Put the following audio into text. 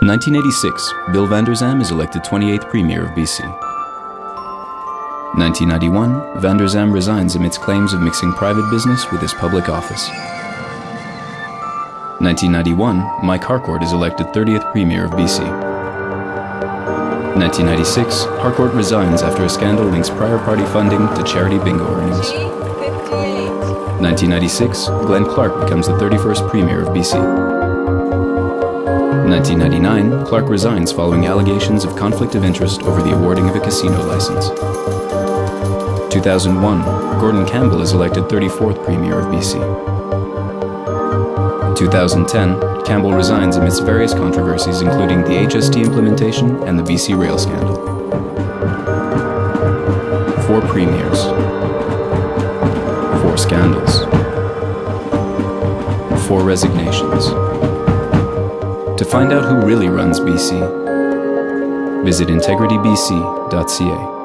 1986, Bill Vander Zalm is elected 28th Premier of BC. 1991, Vander Zalm resigns amidst claims of mixing private business with his public office. 1991, Mike Harcourt is elected 30th Premier of BC. 1996, Harcourt resigns after a scandal links prior party funding to charity bingo earnings. 1996, Glenn Clark becomes the 31st Premier of BC. 1999, Clark resigns following allegations of conflict of interest over the awarding of a casino license. 2001, Gordon Campbell is elected 34th Premier of BC. 2010, Campbell resigns amidst various controversies including the HST implementation and the BC Rail scandal. Four premiers. Four scandals. Four resignations. Find out who really runs BC, visit integritybc.ca.